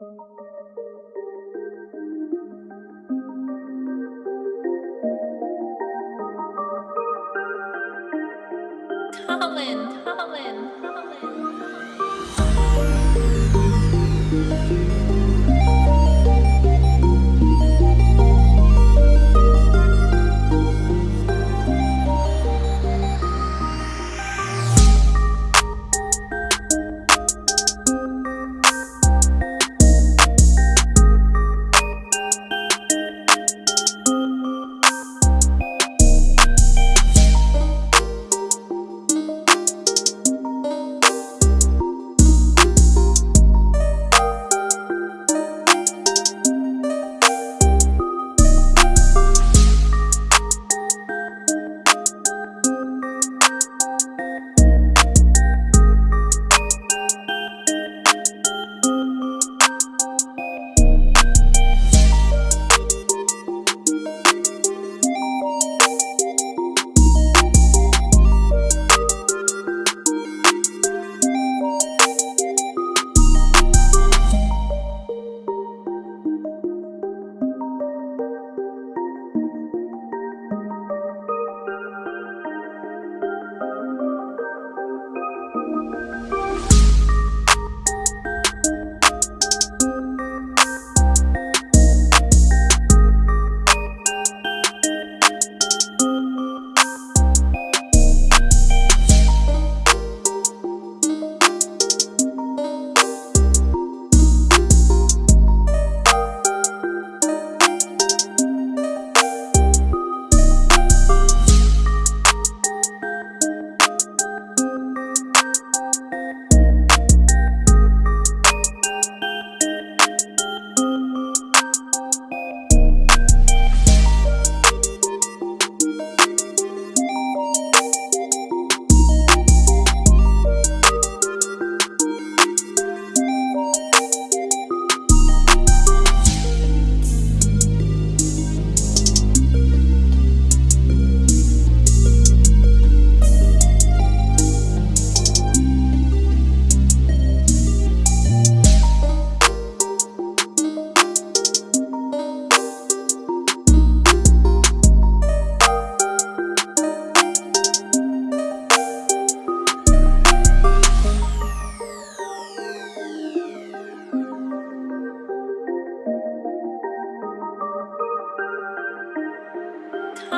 Colin, Colin, Colin.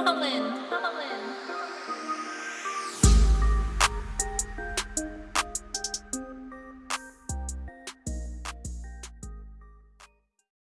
Holland, Holland.